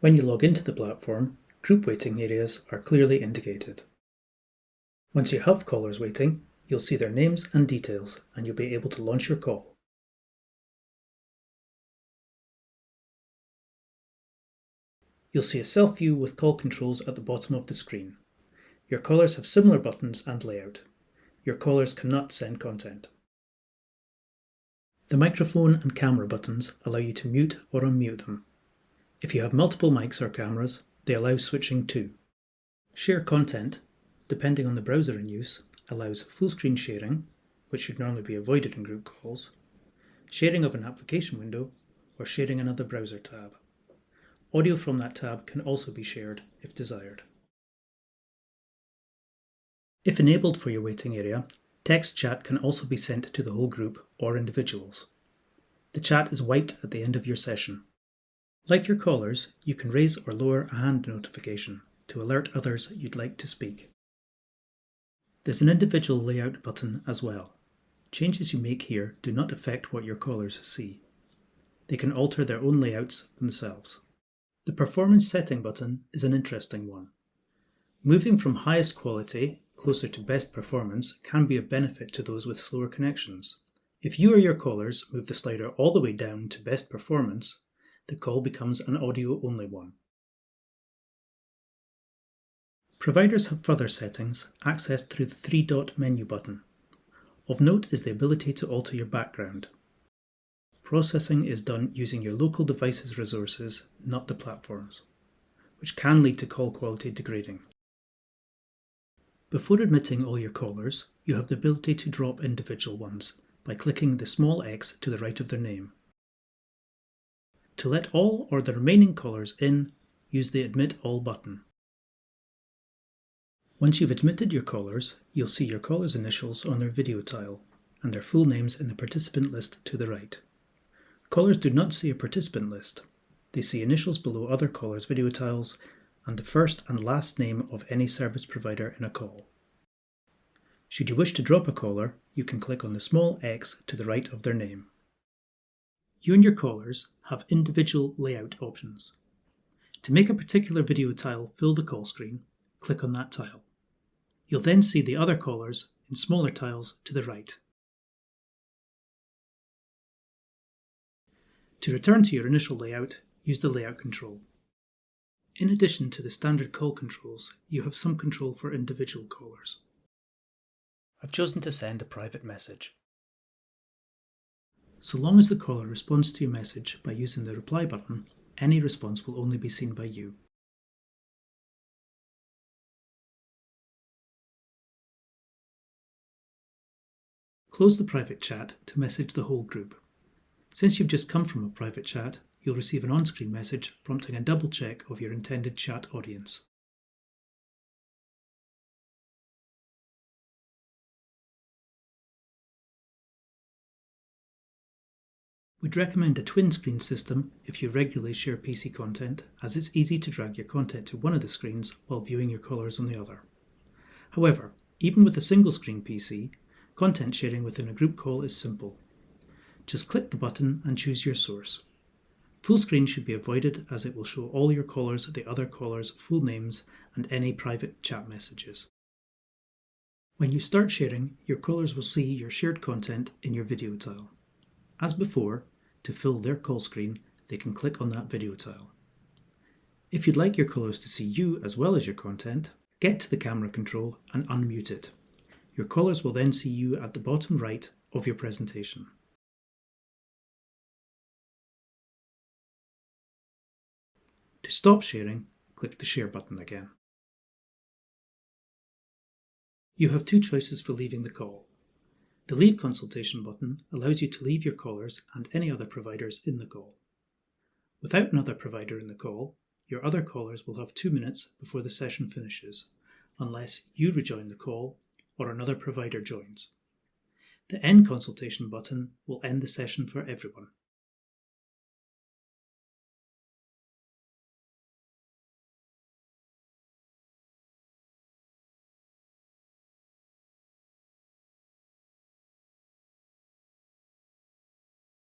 When you log into the platform, group waiting areas are clearly indicated. Once you have callers waiting, you'll see their names and details and you'll be able to launch your call. You'll see a self-view with call controls at the bottom of the screen. Your callers have similar buttons and layout. Your callers cannot send content. The microphone and camera buttons allow you to mute or unmute them. If you have multiple mics or cameras, they allow switching too. Share content, depending on the browser in use, allows full screen sharing, which should normally be avoided in group calls, sharing of an application window, or sharing another browser tab. Audio from that tab can also be shared if desired. If enabled for your waiting area, text chat can also be sent to the whole group or individuals. The chat is wiped at the end of your session. Like your callers, you can raise or lower a hand notification to alert others you'd like to speak. There's an individual layout button as well. Changes you make here do not affect what your callers see. They can alter their own layouts themselves. The performance setting button is an interesting one. Moving from highest quality closer to best performance can be a benefit to those with slower connections. If you or your callers move the slider all the way down to best performance, the call becomes an audio-only one. Providers have further settings accessed through the three-dot menu button. Of note is the ability to alter your background. Processing is done using your local device's resources, not the platform's, which can lead to call quality degrading. Before admitting all your callers, you have the ability to drop individual ones by clicking the small x to the right of their name. To let all or the remaining callers in, use the Admit All button. Once you've admitted your callers, you'll see your callers' initials on their video tile and their full names in the participant list to the right. Callers do not see a participant list. They see initials below other callers' video tiles and the first and last name of any service provider in a call. Should you wish to drop a caller, you can click on the small X to the right of their name. You and your callers have individual layout options. To make a particular video tile fill the call screen, click on that tile. You'll then see the other callers in smaller tiles to the right. To return to your initial layout, use the Layout control. In addition to the standard call controls, you have some control for individual callers. I've chosen to send a private message. So long as the caller responds to your message by using the reply button, any response will only be seen by you. Close the private chat to message the whole group. Since you've just come from a private chat, you'll receive an on-screen message prompting a double check of your intended chat audience. We'd recommend a twin screen system if you regularly share PC content, as it's easy to drag your content to one of the screens while viewing your callers on the other. However, even with a single screen PC, content sharing within a group call is simple. Just click the button and choose your source. Full screen should be avoided as it will show all your callers the other callers' full names and any private chat messages. When you start sharing, your callers will see your shared content in your video tile. As before, to fill their call screen, they can click on that video tile. If you'd like your callers to see you as well as your content, get to the camera control and unmute it. Your callers will then see you at the bottom right of your presentation. To stop sharing, click the Share button again. You have two choices for leaving the call. The Leave Consultation button allows you to leave your callers and any other providers in the call. Without another provider in the call, your other callers will have two minutes before the session finishes, unless you rejoin the call or another provider joins. The End Consultation button will end the session for everyone.